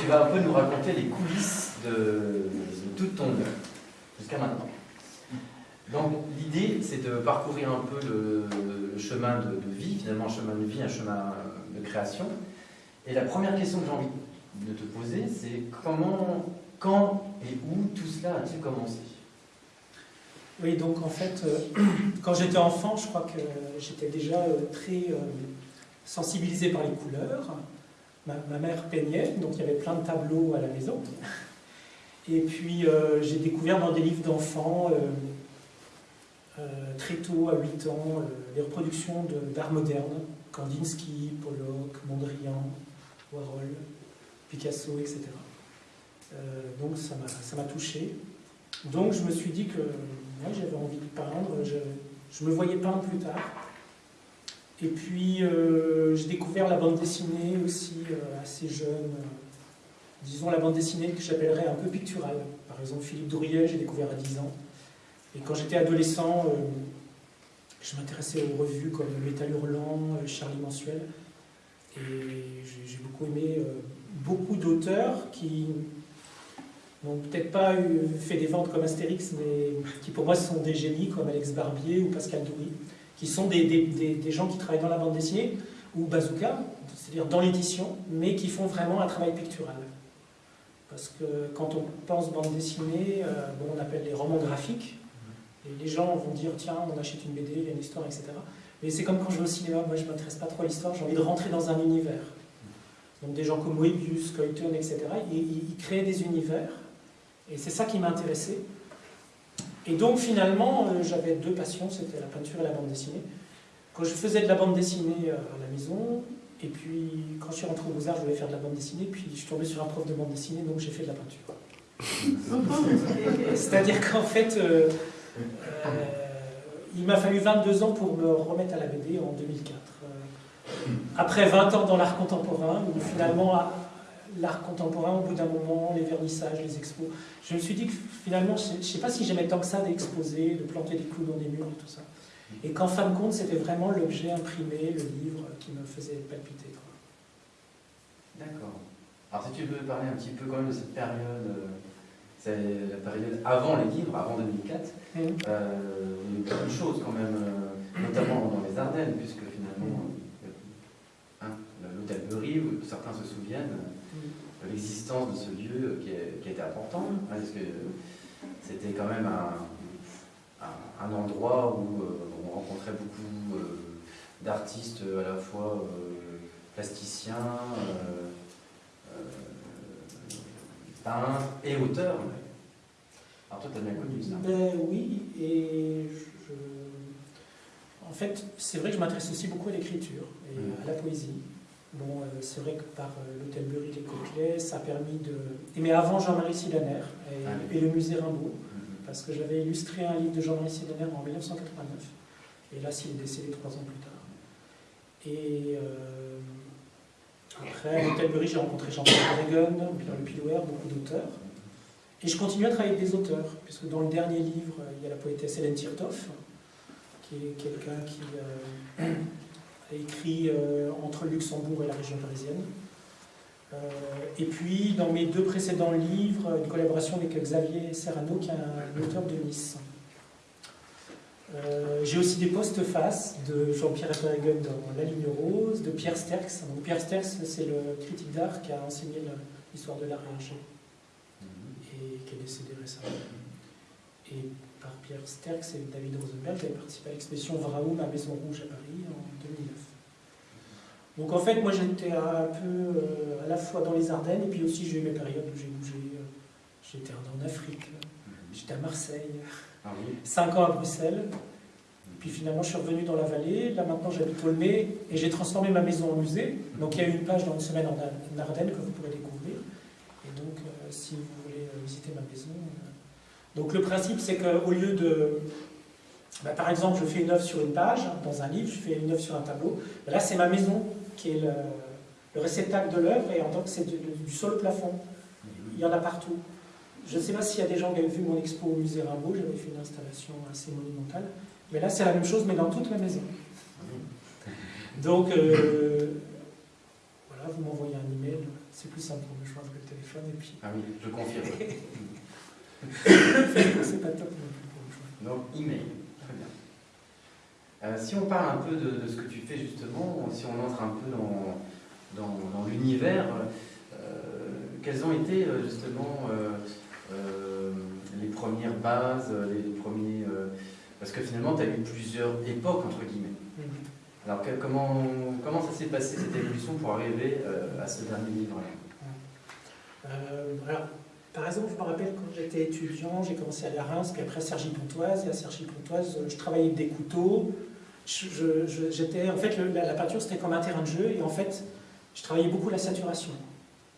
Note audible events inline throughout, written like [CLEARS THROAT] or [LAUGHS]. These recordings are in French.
tu vas un peu nous raconter les coulisses de, toute ton œuvre, jusqu'à maintenant. Donc l'idée, c'est de parcourir un peu le, chemin de, vie, finalement un chemin de vie, un chemin de création. Et la première question que j'ai envie de te poser, c'est comment, quand et où tout cela a-t-il commencé? Oui, donc en fait, euh, [CLEARS THROAT] quand j'étais enfant, je crois que j'étais déjà euh, très euh, sensibilisé par les couleurs. Ma, mère peignait, donc il y avait plein de tableaux à la maison. [LAUGHS] Et puis j'ai découvert dans des livres d'enfants, très tôt, à 8 ans, les reproductions d'art moderne, Kandinsky, Pollock, Mondrian, Warhol, Picasso, etc. donc ça m'a touché. Donc je me suis dit que j'avais envie de peindre, je, je, me voyais peindre plus tard. Et puis euh, j'ai découvert la bande dessinée aussi euh, assez jeune, disons la bande dessinée que j'appellerais un peu picturale. Par exemple Philippe Dourier, j'ai découvert à 10 ans. Et quand j'étais adolescent, euh, je m'intéressais aux revues comme Métal Hurlant, Charlie Mensuel. Et j'ai beaucoup aimé beaucoup d'auteurs qui n'ont peut-être pas fait des ventes comme Astérix, mais qui pour moi sont des génies comme Alex Barbier ou Pascal Doury, qui sont des, des, gens qui travaillent dans la bande dessinée, ou Bazooka, c'est-à-dire dans l'édition, mais qui font vraiment un travail pictural. Parce que quand on pense bande dessinée, euh, bon, on appelle les romans graphiques, et les gens vont dire, tiens, on achète une BD, il y a une histoire, etc. Mais c'est comme quand je vais au cinéma, moi je ne m'intéresse pas trop à l'histoire, j'ai envie de rentrer dans un univers. Donc des gens comme Moebius, Coyton, etc., ils créent des univers, et c'est ça qui m'a intéressé. Et donc finalement, euh, j'avais deux passions, c'était la peinture et la bande dessinée. Quand je faisais de la bande dessinée euh, à la maison, et puis quand je suis rentré au Beaux-Arts, je voulais faire de la bande dessinée, puis je suis tombé sur un prof de bande dessinée, donc j'ai fait de la peinture. [LAUGHS] C'est-à-dire qu'en fait, euh, il m'a fallu 22 ans pour me remettre à la BD en 2004. après 20 ans dans l'art contemporain, où finalement, l'art contemporain, au bout d'un moment, les vernissages, les expos. Je me suis dit que finalement, je ne sais pas si j'aimais tant que ça d'exposer, de planter des clous dans des murs et tout ça. Et qu'en fin de compte, c'était vraiment l'objet imprimé, le livre, qui me faisait palpiter. D'accord. Alors si tu veux parler un petit peu quand même de cette période, euh, c'est la période avant les livres, avant 2004, mmh. euh, il y a eu beaucoup de choses quand même, euh, notamment dans les Ardennes, puisque finalement, hein, l'hôtel Bury, certains se souviennent, l'existence de ce lieu qui, qui était important, hein, parce que c'était quand même un, un, endroit où euh, on rencontrait beaucoup euh, d'artistes à la fois euh, plasticiens, peintres et auteurs. Alors toi, tu as bien connu ça ben, Oui, et je... en fait, c'est vrai que je m'intéresse aussi beaucoup à l'écriture et mmh. à la poésie. Bon, euh, c'est vrai que par euh, l'hôtel les Coquelets, ça a permis de... Mais avant Jean-Marie Silaner et, ah le musée Rimbaud, mhm. parce que j'avais illustré un livre de Jean-Marie Silaner en 1989, et là, s'il est décédé trois ans plus tard. Et euh, après, à l'hôtel Bury, j'ai rencontré Jean-Pierre Regan, Pierre Le Pilouer, beaucoup d'auteurs. Et je continue à travailler avec des auteurs, puisque dans le dernier livre, il y a la poétesse Hélène Tirtoff, qui est quelqu'un qui écrit euh, entre Luxembourg et la région parisienne. Euh, et puis, dans mes deux précédents livres, une collaboration avec Xavier Serrano, qui est un auteur de Nice. Euh, j'ai aussi des post-faces de Jean-Pierre Verhaegen dans La ligne rose, de Pierre Sterks. Donc, Pierre Sterks, c'est le critique d'art qui a enseigné l'histoire de l'art et et qui est décédé récemment. Et par Pierre Sterks et David Rosenberg, j'avais participé à l'exposition Vraoum à Maison Rouge à Paris en 2009. Donc en fait, moi j'étais un peu euh, à la fois dans les Ardennes, et puis aussi j'ai eu mes périodes où j'ai bougé. Euh, j'étais en Afrique, j'étais à Marseille, ah cinq ans à Bruxelles. Puis finalement, je suis revenu dans la vallée. Là, maintenant, j'habite Olmé et j'ai transformé ma maison en musée. Donc, il y a une page dans une semaine en Ardennes que vous pourrez découvrir. Et donc, euh, si vous voulez visiter ma maison. Donc, le principe, c'est qu'au lieu de bah, par exemple, je fais une œuvre sur une page, dans un livre, je fais une œuvre sur un tableau. Bah, là, c'est ma maison qui est le, réceptacle de l'œuvre, et en tant que c'est du, sol au plafond. Il y en a partout. Je ne sais pas s'il y a des gens qui avaient vu mon expo au musée Rimbaud, j'avais fait une installation assez monumentale. Mais là, c'est la même chose, mais dans toute ma maison. Donc, euh, voilà, vous m'envoyez un email c'est plus simple pour me joindre que le téléphone. Et puis... Ah oui, je confirme. [LAUGHS] c'est pas top non plus pour me joindre. Donc, email. Euh, si on parle un peu de, de, ce que tu fais justement, si on entre un peu dans, dans, dans l'univers, euh, quelles ont été euh, justement euh, les premières bases, les premiers. parce que finalement, tu as eu plusieurs époques, entre guillemets. Mm -hmm. Alors, que, comment, comment ça s'est passé cette évolution pour arriver à ce dernier livre-là alors, par exemple, je me rappelle quand j'étais étudiant, j'ai commencé à à Reims, puis après à Cergy-Pontoise, et à Cergy-Pontoise, je travaillais avec des couteaux. J'étais, en fait, le, la, la, peinture, c'était comme un terrain de jeu, et en fait, je travaillais beaucoup la saturation.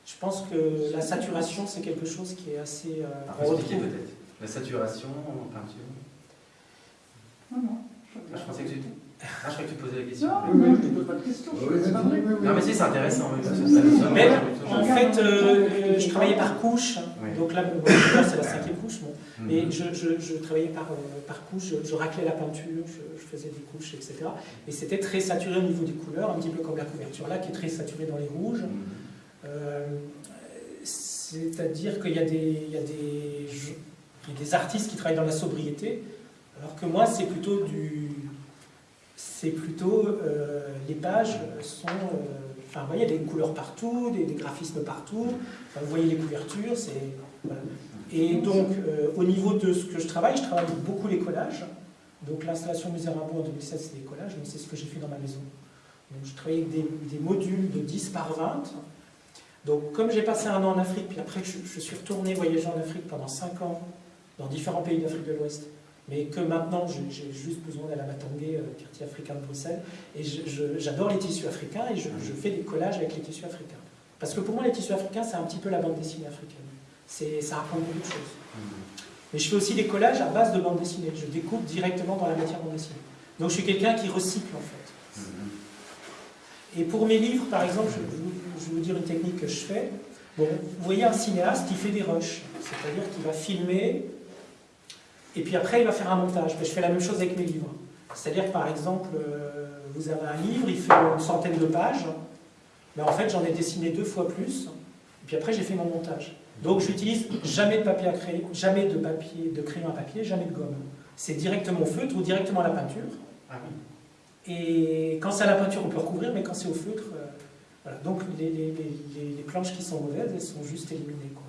Je pense que la saturation, c'est quelque chose qui est assez... Euh, Alors, expliquer peut-être. La saturation en peinture? Non, non. Ah, je pensais que tu... Ah, je croyais que tu posais la question. Non, non, je ne pose pas de question. non, mais si, c'est intéressant. Oui, parce que ça, mais en fait, euh, je travaillais par couche. Oui. Donc là, bon, c'est la cinquième couche. Bon. Mm -hmm. Et je, je, je, travaillais par, euh, par couche, je, je, raclais la peinture, je, faisais des couches, etc. Et c'était très saturé au niveau des couleurs, un petit peu comme la couverture là, qui est très saturée dans les rouges. Euh, C'est-à-dire qu'il y, a des, il y, a des, il y a des artistes qui travaillent dans la sobriété, alors que moi, c'est plutôt du c'est plutôt euh, les pages sont euh, enfin vous voyez il y a des couleurs partout des, des graphismes partout. Enfin, vous voyez les couvertures c'est et donc euh, au niveau de ce que je travaille je travaille beaucoup les collages. Donc l'installation Musée Rimbaud en 2007 c'est des collages donc c'est ce que j'ai fait dans ma maison. Donc je travaille avec des, des, modules de 10 par 20 donc comme j'ai passé un an en Afrique puis après je, je suis retourné voyager en Afrique pendant 5 ans dans différents pays d'Afrique de l'Ouest mais que maintenant j'ai juste besoin d'aller à Matangé, euh, quartier africain de Bruxelles, et j'adore les tissus africains et je, je, fais des collages avec les tissus africains. Parce que pour moi, les tissus africains, c'est un petit peu la bande dessinée africaine. Ça raconte beaucoup de choses. Mais je fais aussi des collages à base de bande dessinée. Je découpe directement dans la matière bande dessinée. Donc je suis quelqu'un qui recycle en fait. Et pour mes livres, par exemple, je, je vais vous dire une technique que je fais. Bon, vous voyez un cinéaste qui fait des rushs, c'est-à-dire qu'il va filmer et puis après, il va faire un montage. Mais je fais la même chose avec mes livres. C'est-à-dire que par exemple, euh, vous avez un livre, il fait une centaine de pages, mais en fait, j'en ai dessiné deux fois plus, et puis après, j'ai fait mon montage. Donc, j'utilise jamais de papier à crayon, jamais de papier, de crayon à papier, jamais de gomme. C'est directement au feutre ou directement à la peinture. Ah oui. Et quand c'est à la peinture, on peut recouvrir, mais quand c'est au feutre, euh, voilà. Donc, les, les, les, les, planches qui sont mauvaises, elles sont juste éliminées. Quoi.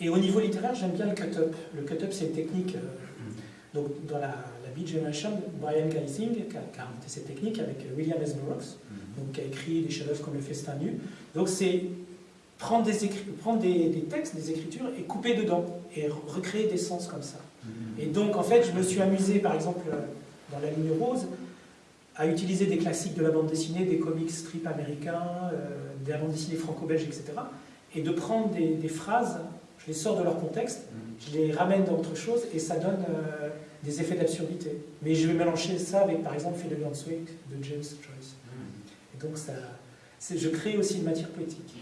Et au niveau littéraire, j'aime bien le cut-up. Le cut-up, c'est une technique. Euh, donc, dans la, la Beat Generation, Brian Geising qui a, qui a, inventé cette technique avec William S. Burroughs, donc, qui a écrit des chefs-d'œuvre comme Le Festin Nu. Donc, c'est prendre, des, prendre des, des, textes, des écritures et couper dedans et recréer des sens comme ça. Et donc, en fait, je me suis amusé, par exemple, dans La Ligne Rose, à utiliser des classiques de la bande dessinée, des comics strip américains, euh, de la bande dessinée franco-belge, etc. Et de prendre des, des phrases je les sors de leur contexte, je les ramène dans autre chose et ça donne euh, des effets d'absurdité. Mais je vais mélanger ça avec par exemple Philadelphia Week de James Joyce. Et donc ça, je crée aussi une matière poétique.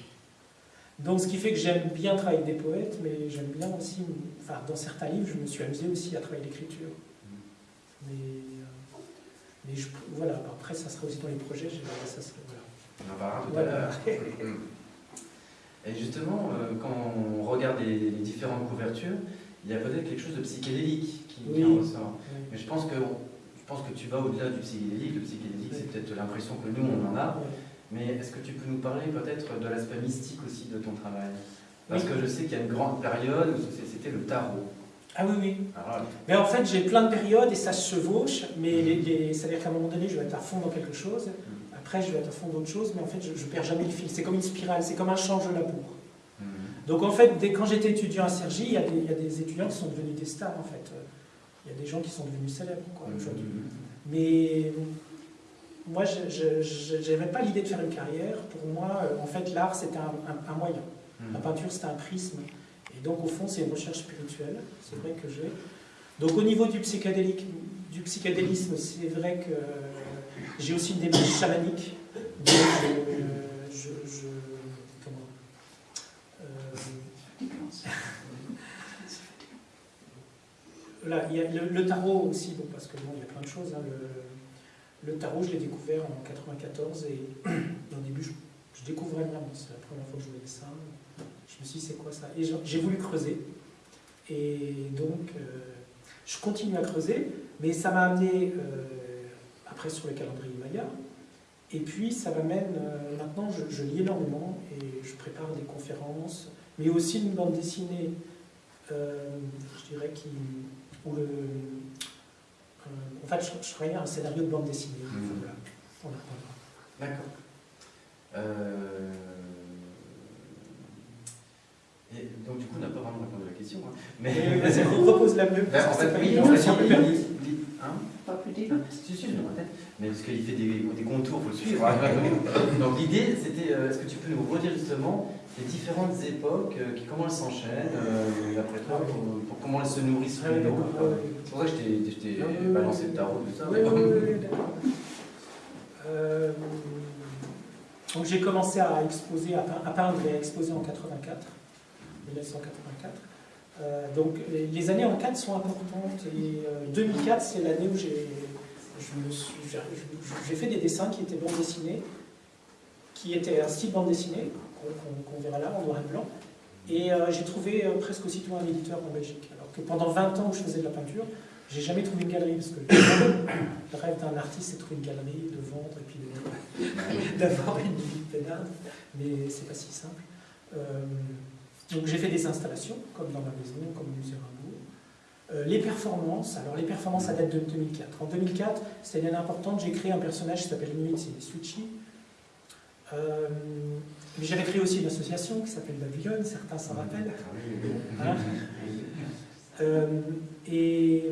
Donc ce qui fait que j'aime bien travailler avec des poètes, mais j'aime bien aussi, enfin dans certains livres, je me suis amusé aussi à travailler l'écriture. Mais, euh, mais je, voilà, après ça sera aussi dans les projets, ça voilà. On en parlera tout voilà. à l'heure. [LAUGHS] Et justement, euh, quand on regarde les, les, différentes couvertures, il y a peut-être quelque chose de psychédélique qui, oui. en ressort. Oui. Mais je pense que, je pense que tu vas au-delà du psychédélique. Le psychédélique, oui. c'est peut-être l'impression que nous, on en a. Mais est-ce que tu peux nous parler peut-être de l'aspect mystique aussi de ton travail? Parce que je sais qu'il y a une grande période où c'était le tarot. Ah oui, oui. Alors, mais en fait, j'ai plein de périodes et ça se chevauche, mais les, c'est-à-dire qu'à un moment donné, je vais être à fond dans quelque chose. Mmh. Après, je vais être à fond d'autres choses, mais en fait, je ne perds jamais le fil. C'est comme une spirale, c'est comme un change de labour. Mmh. Donc en fait, dès, quand j'étais étudiant à Cergy, il y, a des, il y, a des étudiants qui sont devenus des stars, en fait. Il y a des gens qui sont devenus célèbres, quoi, aujourd'hui. Mmh. Mais moi, je n'avais pas l'idée de faire une carrière. Pour moi, en fait, l'art, c'était un, un, un, moyen. La peinture, c'était un prisme. Et donc, au fond, c'est une recherche spirituelle. C'est vrai que j'ai. Donc, au niveau du, psychédélique, du psychédélisme, c'est vrai que j'ai aussi une démarche chamanique. Donc, euh, je, je, comment euh, Là, il y a le, le, tarot aussi, bon, parce que bon, il y a plein de choses. Hein, le, le, tarot, je l'ai découvert en 94 et [CLEARS THROAT] au début, je je découvrais vraiment, c'est la première fois que je voyais ça. Je me suis dit, c'est quoi ça? Et j'ai voulu creuser. Et donc, euh, je continue à creuser, mais ça m'a amené euh, après sur le calendrier Maya. Et puis, ça m'amène, euh, maintenant, je, lis énormément et je prépare des conférences, mais aussi une bande dessinée, je dirais, qui, où le, en fait, je, je un scénario de bande dessinée. Mmh. Voilà, D'accord. Euh... Et donc, du coup, on n'a pas vraiment répondu à la question. Hein. Mais on repose la [LAUGHS] même. Ben, en fait, oui, Pas plus dit. Si, si, Mais parce qu'il fait des, des contours, il faut le suivre. Hein. [LAUGHS] donc, l'idée, c'était euh, est-ce que tu peux nous redire justement les différentes époques, euh, qui, comment elles s'enchaînent, euh, après toi, pour, pour, comment elles se nourrissent ah, C'est pour ça que je t'ai ah, balancé le tarot, tout ça. Oui, oui. Euh, donc j'ai commencé à exposer, à, peindre et à exposer en 84, 1984. Euh, donc les années en 4 sont importantes et 2004 euh, c'est l'année où j'ai fait des dessins qui étaient bande dessinés, qui étaient un style bande dessinée, qu'on verra là en noir et blanc, et j'ai trouvé presque aussitôt un éditeur en Belgique. Alors que pendant 20 ans où je faisais de la peinture, j'ai jamais trouvé une galerie, parce que le rêve d'un artiste, c'est de trouver une galerie, de vendre et puis [LAUGHS] d'avoir une vie pédale, mais c'est pas si simple. Euh, donc j'ai fait des installations, comme dans ma maison, comme au musée Rimbaud. Euh, les performances, alors les performances, ça date de 2004. En 2004, c'était une année importante, j'ai créé un personnage qui s'appelle c'est Suchi. Euh, mais j'avais créé aussi une association qui s'appelle Babylone, certains s'en rappellent. Hein euh, et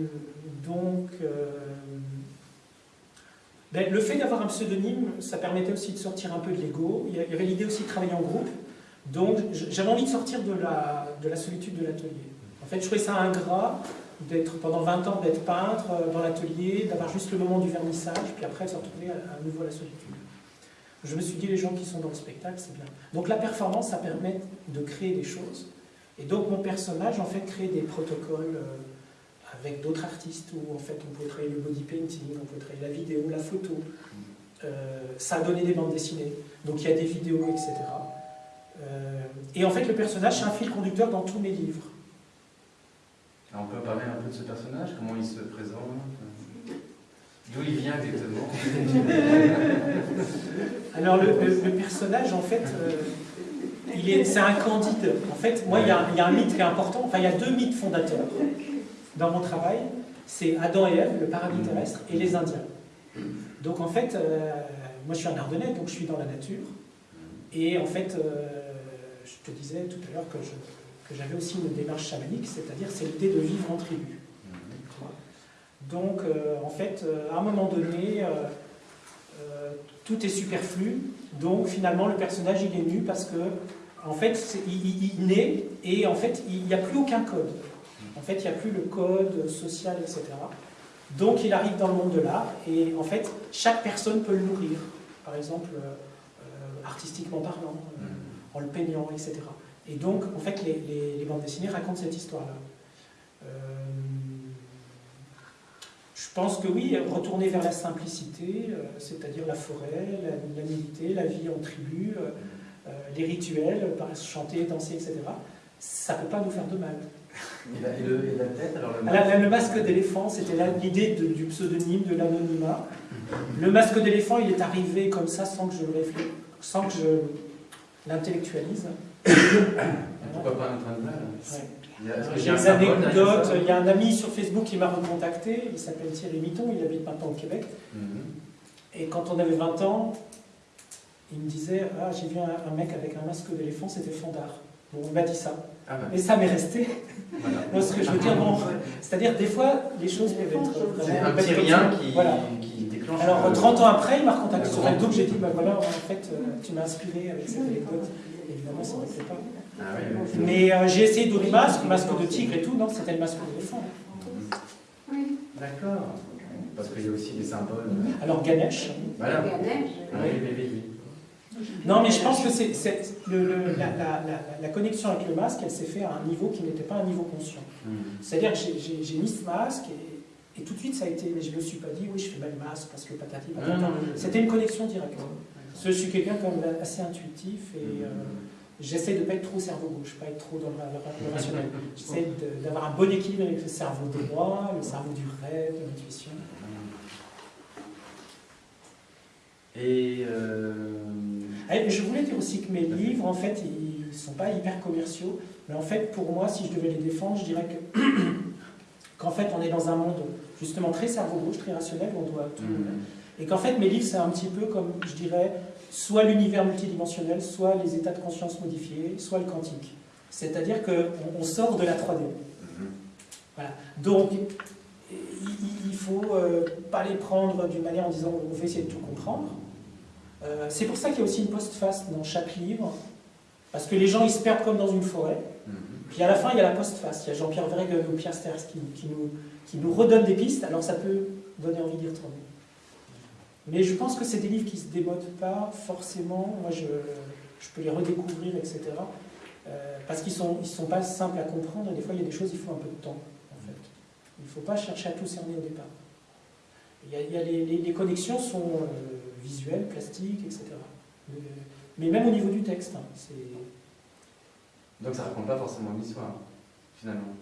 donc, euh, ben, le fait d'avoir un pseudonyme, ça permettait aussi de sortir un peu de l'ego. Il y avait l'idée aussi de travailler en groupe. Donc, j'avais envie de sortir de la, de la solitude de l'atelier. En fait, je trouvais ça ingrat d'être pendant 20 ans d'être peintre euh, dans l'atelier, d'avoir juste le moment du vernissage, puis après de se retrouver à, nouveau à la solitude. Je me suis dit, les gens qui sont dans le spectacle, c'est bien. Donc la performance, ça permet de créer des choses. Et donc mon personnage, en fait, crée des protocoles euh, avec d'autres artistes où en fait on pouvait travailler le body painting, on pouvait travailler la vidéo, la photo. Euh, ça a donné des bandes dessinées, donc il y a des vidéos, etc. Et en fait le personnage c'est un fil conducteur dans tous mes livres. On peut parler un peu de ce personnage, comment il se présente D'où il vient exactement [LAUGHS] Alors le, personnage en fait, euh, c'est un candide. En fait, moi il y, a, un mythe qui est important, enfin il y a deux mythes fondateurs dans mon travail, c'est Adam et Ève, le paradis terrestre, et les Indiens. Donc en fait, euh, moi je suis un Ardennais, donc je suis dans la nature. Et en fait, euh, je te disais tout à l'heure que, j'avais aussi une démarche chamanique, c'est-à-dire c'est l'idée de vivre en tribu. Donc euh, en fait, à un moment donné, tout est superflu. Donc finalement, le personnage il est nu parce que en fait, il, il naît et en fait, il n'y a plus aucun code. En fait, il n'y a plus le code social, etc. Donc, il arrive dans le monde de l'art, et en fait, chaque personne peut le nourrir. Par exemple, euh, euh, artistiquement parlant, euh, mm. en le peignant, etc. Et donc, en fait, les, bandes dessinées racontent cette histoire-là. je pense que oui, retourner vers la simplicité, c'est-à-dire la forêt, la, la, la vie en tribu, les rituels, chanter, danser, etc., ça ne peut pas nous faire de mal. Et la, tête, alors le masque, d'éléphant, c'était l'idée du pseudonyme, de l'anonymat. Le masque d'éléphant, il est arrivé comme ça sans que je réfléchisse, sans que je l'intellectualise. Pourquoi pas un train de il y a, une anecdote, il y a un ami sur Facebook qui m'a recontacté, il s'appelle Thierry Mitton, il habite maintenant au Québec. Mhm. Et quand on avait 20 ans, il me disait Ah, j'ai vu un, mec avec un masque d'éléphant, c'était Fondard. Bon, on m'a dit ça. Ah. Et ça m'est resté. [LAUGHS] Parce que je veux dire, bon, c'est-à-dire des fois, les choses peuvent être. C'est un petit rien qui, voilà. qui, déclenche. Alors, 30 ans après, il m'a recontacté sur Facebook, j'ai dit, bah voilà, en fait, euh, tu m'as inspiré avec cette anecdote. Évidemment, ça ne pas. Ah, oui, Mais euh, j'ai essayé d'autres masques, masque de tigre et tout, non, c'était le masque d'éléphant. Oui. D'accord. Parce qu'il y a aussi des symboles. Alors, Ganesh. Voilà. Ganesh. Oui, oui, oui. Non, mais je pense que c'est la, connexion avec le masque, elle s'est faite à un niveau qui n'était pas un niveau conscient. Hmm. C'est-à-dire que j'ai mis ce masque et, tout de suite ça a été, mais je ne me suis pas dit, oui, je fais mal le masque parce que patati patata. C'était une connexion directe. Je suis quelqu'un quand même assez intuitif et euh, j'essaie de ne pas être trop cerveau gauche, pas être trop dans le, rationnel. [LAUGHS] J'essaie d'avoir un bon équilibre avec le cerveau droit, le cerveau du rêve, de l'intuition. Et euh, ah, je voulais dire aussi que mes livres, en fait, ils ne sont pas hyper commerciaux, mais en fait, pour moi, si je devais les défendre, je dirais que [COUGHS] qu'en fait, on est dans un monde justement très cerveau gauche, très rationnel, où on doit tout. Mm. Et qu'en fait, mes livres, c'est un petit peu comme, je dirais, soit l'univers multidimensionnel, soit les états de conscience modifiés, soit le quantique. C'est-à-dire qu'on sort de la 3D. Mm-hmm. Voilà. Donc, il ne faut euh, pas les prendre d'une manière en disant on va essayer de tout comprendre. Euh, c'est pour ça qu'il y a aussi une postface dans chaque livre, parce que les gens ils se perdent comme dans une forêt. Mm-hmm. Puis à la fin, il y a la postface. Il y a Jean-Pierre Vergue ou Pierre Sters qui, qui, nous, qui nous redonne des pistes, alors ça peut donner envie d'y retourner. Mais je pense que c'est des livres qui ne se démodent pas forcément. Moi, je, peux les redécouvrir, etc. Euh, parce qu'ils ne sont, ils sont pas simples à comprendre. Et des fois, il y a des choses, il faut un peu de temps, en fait. Il ne faut pas chercher à tout cerner au départ. Il y a, les, connexions sont euh, visuelles, plastiques, etc. Mais, même au niveau du texte, hein, donc ça ne raconte pas forcément l'histoire, finalement.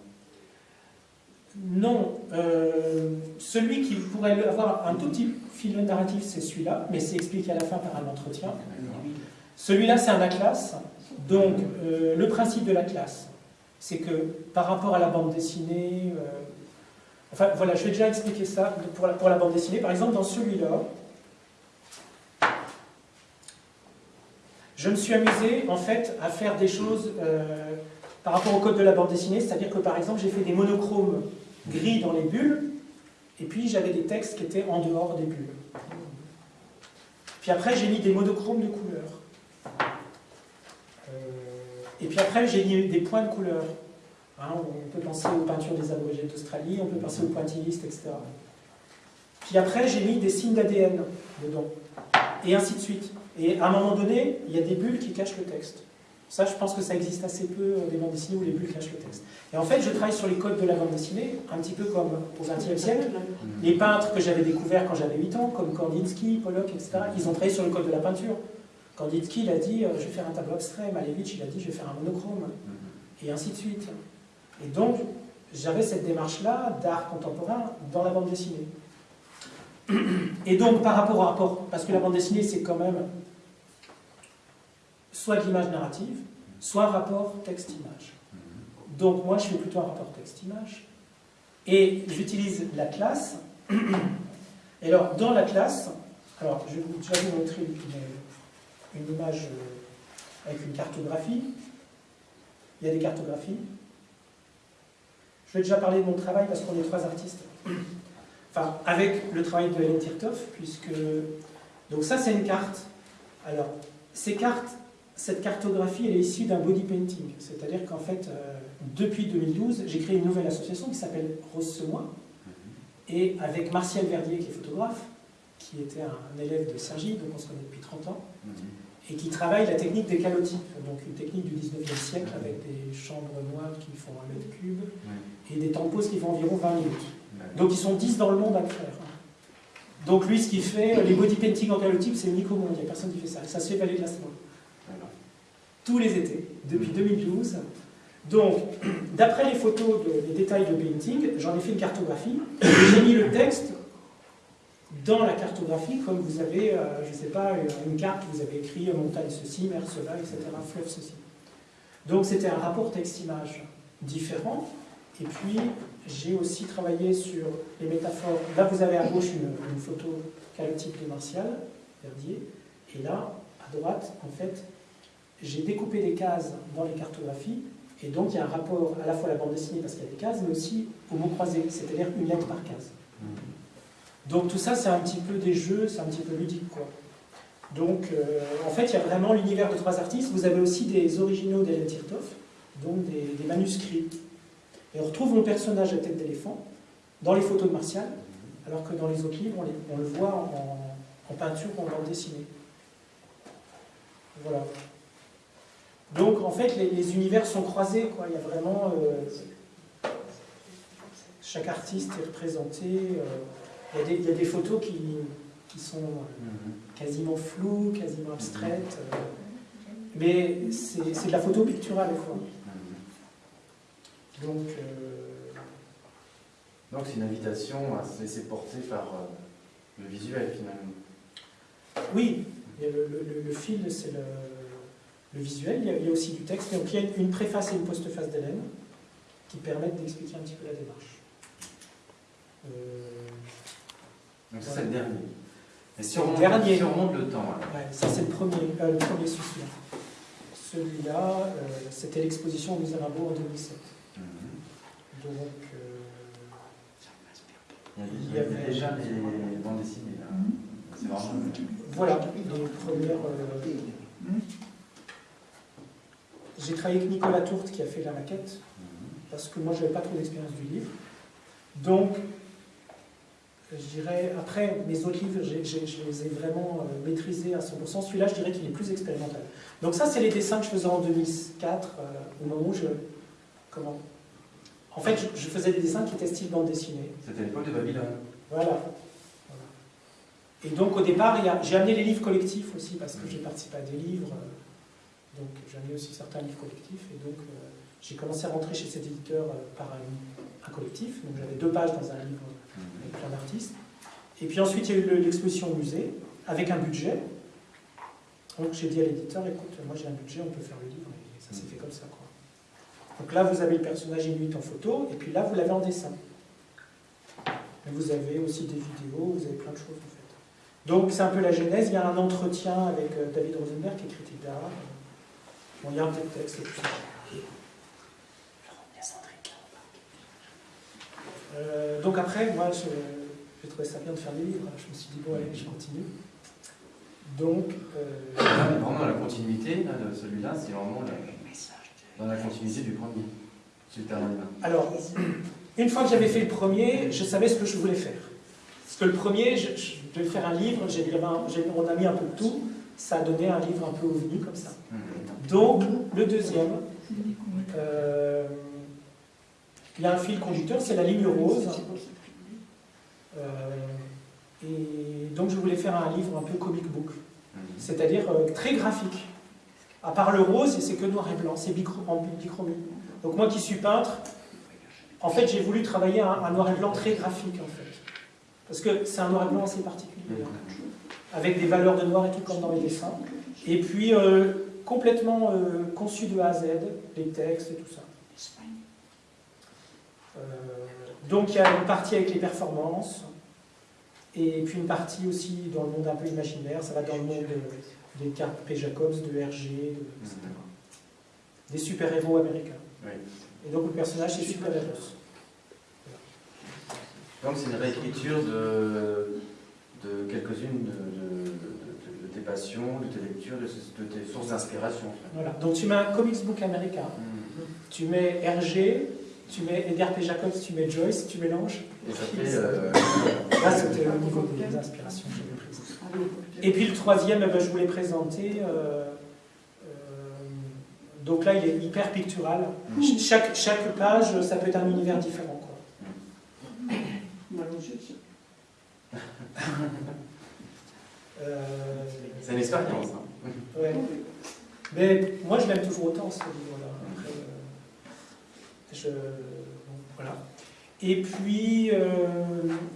Non. Euh, celui qui pourrait avoir un tout petit fil narratif, c'est celui-là, mais c'est expliqué à la fin par un entretien. Celui-là, c'est un atlas. Donc, euh, le principe de l'atlas, c'est que par rapport à la bande dessinée... Euh, enfin, voilà, je vais déjà expliquer ça pour la, bande dessinée. Par exemple, dans celui-là, Je me suis amusé en fait à faire des choses par rapport au code de la bande dessinée, c'est-à-dire que par exemple j'ai fait des monochromes gris dans les bulles, et puis j'avais des textes qui étaient en dehors des bulles. Puis après j'ai mis des monochromes de couleurs. Euh, et puis après j'ai mis des points de couleur. Hein, on peut penser aux peintures des aborigènes d'Australie, on peut penser aux pointillistes, etc. Puis après j'ai mis des signes d'ADN dedans, et ainsi de suite. Et à un moment donné, il y a des bulles qui cachent le texte. Ça, je pense que ça existe assez peu euh, des bandes dessinées où les bulles cachent le texte. Et en fait, je travaille sur les codes de la bande dessinée, un petit peu comme au XXe siècle. Les peintres que j'avais découverts quand j'avais 8 ans, comme Kandinsky, Pollock, etc., ils ont travaillé sur le code de la peinture. Kandinsky, il a dit, euh, je vais faire un tableau abstrait. Malevich, il a dit, je vais faire un monochrome. Et ainsi de suite. Et donc, j'avais cette démarche-là d'art contemporain dans la bande dessinée. [CLEARS THROAT] Et donc, par rapport au rapport, parce que la bande dessinée, c'est quand même soit de l'image narrative, soit un rapport texte-image. Donc moi, je fais plutôt un rapport texte-image. Et j'utilise la classe. Et alors, dans la classe, alors je vais vous montrer une, une image euh, avec une cartographie. Il y a des cartographies. Je vais déjà parler de mon travail parce qu'on est trois artistes. Enfin, avec le travail de Hélène Tirtov, puisque... Donc ça, c'est une carte. Alors, ces cartes, cette cartographie, elle est issue d'un body painting. C'est-à-dire qu'en fait, euh, depuis 2012, j'ai créé une nouvelle association qui s'appelle Rose Semois, et avec Martial Verdier, qui est photographe, qui était un élève de Sergi, donc on se connaît depuis 30 ans, et qui travaille la technique des calotypes, donc une technique du 19e siècle avec des chambres noires qui font un mètre cube et des tempos qui font environ 20 minutes. Donc ils sont 10 dans le monde à le faire. Donc lui, ce qu'il fait, les body painting en calotype, c'est unique au monde, il n'y a personne qui fait ça. Ça se fait valer de la tous les étés, depuis 2012. Donc, [CLEARS THROAT] d'après les photos, de, les détails de painting, j'en ai fait une cartographie. J'ai mis le texte dans la cartographie, comme vous avez, euh, je ne sais pas, une carte, vous avez écrit montagne ceci, mer cela, etc., fleuve ceci. Donc c'était un rapport texte-image différent. Et puis, j'ai aussi travaillé sur les métaphores. Là, vous avez à gauche une, une photo calotype de Martial, Verdier. Et là, à droite, en fait, j'ai découpé des cases dans les cartographies, et donc il y a un rapport à la fois à la bande dessinée parce qu'il y a des cases, mais aussi au mot croisé, c'est-à-dire une lettre par case. Mm-hmm. Donc tout ça, c'est un petit peu des jeux, c'est un petit peu ludique. Quoi. Donc euh, en fait, il y a vraiment l'univers de trois artistes. Vous avez aussi des originaux d'Hélène Tirtov, donc des, manuscrits. Et on retrouve mon personnage à tête d'éléphant dans les photos de Martial, alors que dans les autres livres, on, le voit en, en peinture ou en bande dessinée. Voilà. Donc en fait, les, univers sont croisés. Quoi. Il y a vraiment... Euh, chaque artiste est représenté. Euh, il, y a des, photos qui, qui sont mhm. quasiment floues, quasiment abstraites. mais c'est de la photo picturale des fois. Donc, donc c'est une invitation à se laisser porter par le visuel finalement. Oui, le, fil, c'est le, visuel. Il y, a, aussi du texte. Donc il y a une préface et une postface d'Hélène qui permettent d'expliquer un petit peu la démarche. Euh, donc c'est le dernier. Et si on, dernier. remonte le temps. ça c'est le premier, euh, le premier souci. Celui-là, euh, c'était l'exposition au musée Rimbaud en 2007. Mhm. Donc, il y avait déjà des bandes dessinées là. Mhm. C'est vraiment. Voilà, les premières. Euh, j'ai travaillé avec Nicolas Tourte qui a fait la maquette, parce que moi je n'avais pas trop d'expérience du livre. Donc, je dirais, après, mes autres livres, je les ai vraiment euh, maîtrisés à 100%. Celui-là, je dirais qu'il est plus expérimental. Donc ça, c'est les dessins que je faisais en 2004, euh, au moment où je... Comment En fait, je, faisais des dessins qui étaient style bande dessinée. C'était l'époque de Babylone. Voilà. Et donc au départ, j'ai amené les livres collectifs aussi, parce que j'ai participé à des livres. Euh, donc amené aussi certains livres collectifs. Et donc euh, j'ai commencé à rentrer chez cet éditeur euh, par un, collectif. Donc j'avais deux pages dans un livre avec plein d'artistes. Et puis ensuite, il y a eu l'exposition au musée, avec un budget. Donc j'ai dit à l'éditeur, écoute, moi j'ai un budget, on peut faire le livre. Et ça s'est fait comme ça. Quoi. Donc là, vous avez le personnage inuit en photo, et puis là, vous l'avez en dessin. Mais vous avez aussi des vidéos, vous avez plein de choses. Donc c'est un peu la genèse. Il y a un entretien avec euh, David Rosenberg, qui est critique d'art. Bon, il y a un de texte et tout ça. Euh, donc après, moi, j'ai trouvé ça bien de faire des livres. Je me suis dit, bon, allez, je continue. Donc... Euh, vraiment la continuité de celui-là, c'est vraiment dans la continuité du premier. Alors, une fois que j'avais fait le premier, je savais ce que je voulais faire. Parce que le premier, je, je vais faire un livre, on a mis un peu de tout, ça a donné un livre un peu ovni comme ça. Donc, le deuxième, euh, il y a un fil conducteur, c'est la ligne rose. Euh, et donc, je voulais faire un livre un peu comic book, c'est-à-dire euh, très graphique. À part le rose, c'est que noir et blanc, c'est bichromie. Donc, moi qui suis peintre, en fait, j'ai voulu travailler un, un noir et blanc très graphique, en fait. Parce que c'est un noir et blanc assez particulier, avec des valeurs de noir et tout comme dans les dessins. Et puis, euh, complètement euh, conçu de A à Z, les textes et tout ça. Euh, donc il y a une partie avec les performances, et puis une partie aussi dans le monde un peu imaginaire, ça va dans le monde des cartes P. Jacobs, de RG, etc. Des super-héros américains. Et donc le personnage c'est super-héros. Donc c'est une réécriture de, de quelques-unes de, tes passions, de tes lectures, de, tes sources d'inspiration. Voilà, donc tu mets un comics book américain, mm. tu mets RG, tu mets Edgar P. Jacobs, tu mets Joyce, tu mélanges. Et ça fait... Euh, Là c'était au niveau des inspirations que j'avais prises. Et puis le troisième, eh ben, je voulais présenter... Euh, euh, donc là, il est hyper pictural. Mm. Chaque, chaque page, ça peut être un univers différent. Euh, c'est une expérience. Hein. Ouais. Mais moi, je l'aime toujours autant, ce livre-là. Euh, voilà. Et puis, euh,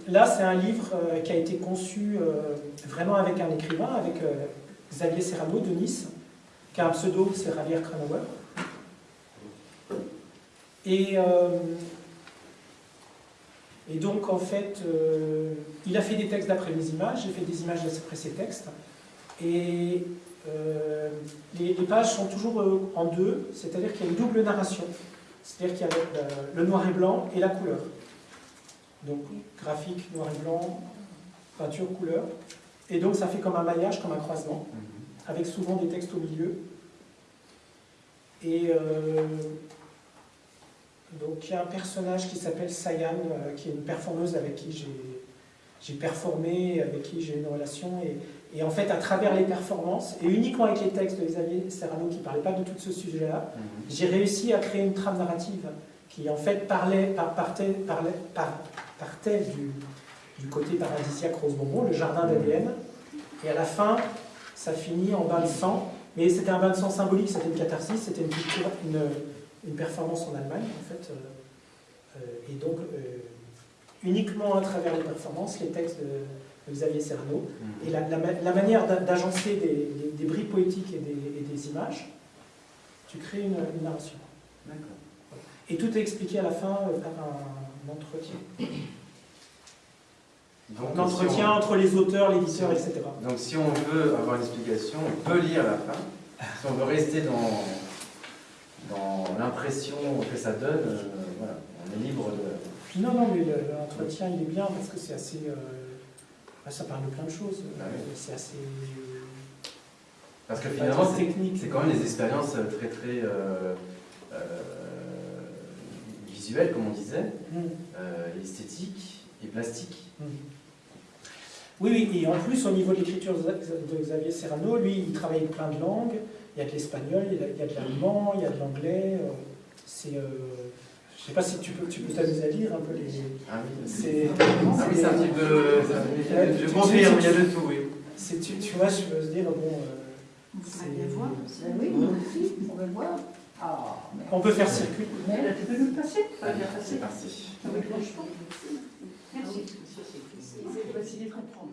là, c'est un livre qui a été conçu vraiment avec un écrivain, avec Xavier Serrano de Nice, qui a un pseudo, c'est Javier Cranauer. Et et donc, en fait, euh, il a fait des textes d'après mes images, j'ai fait des images d'après ses textes. Et euh, les, pages sont toujours euh, en deux, c'est-à-dire qu'il y a une double narration. C'est-à-dire qu'il y a le, noir et blanc et la couleur. Donc, graphique, noir et blanc, peinture, couleur. Et donc, ça fait comme un maillage, comme un croisement, avec souvent des textes au milieu. Et donc il y a un personnage qui s'appelle Sayan, euh, qui est une performeuse avec qui j'ai performé, avec qui j'ai une relation. Et, en fait, à travers les performances, et uniquement avec les textes de Xavier Serrano qui ne parlait pas de tout ce sujet-là, mhm. j'ai réussi à créer une trame narrative qui en fait parlait, partait, parlait, partait du, du côté paradisiaque rose bonbon, le jardin d'ADN. Et à la fin, ça finit en bain de sang. Mais c'était un bain de sang symbolique, c'était une catharsis, c'était une, une, une, performance en Allemagne, en fait. Euh, et donc, euh, uniquement à travers les performances, les textes de, de Xavier Serno, Mhm. et la, la, la manière d'a- d'agencer des, des, des bribes poétiques et des, et des images, tu crées une, une narration. D'accord. Et tout est expliqué à la fin euh, par un, entretien. Donc, Un si entretien on- entre les auteurs, l'éditeur, etc. Donc si on veut avoir une explication, on peut lire la fin. Si on veut rester dans, dans l'impression que ça donne, euh, voilà, on est libre de... Non, non, mais le- l'entretien, il est bien parce que c'est assez. euh, bah, ça parle de plein de choses. Ah oui. C'est assez. Parce que finalement, c'est quand même des expériences très très euh, euh, visuelles, comme on disait, Mm, euh, esthétiques et plastiques. mm. Oui, oui, et en plus, au niveau de l'écriture de Xavier Serrano, lui, il travaille plein de langues. Il y a de l'espagnol, il y a- de l'allemand, il y a de l'anglais. euh, C'est. euh, je sais pas si tu peux tu peux t'amuser à lire un peu les. Ah oui, C'est. Ah oui, c'est un petit peu... Ouais, Je tu- confirme, il y a de tout, oui. c'est- Tu, tu vois, je veux se dire, bon. euh, On bien voir. Ben oui, aussi, on va le voir. Ah, mais... on peut faire circuler. Mais là, tu peux nous le passer bien c'est passer. parti. Avec le Merci. Merci. C'est facile de comprendre.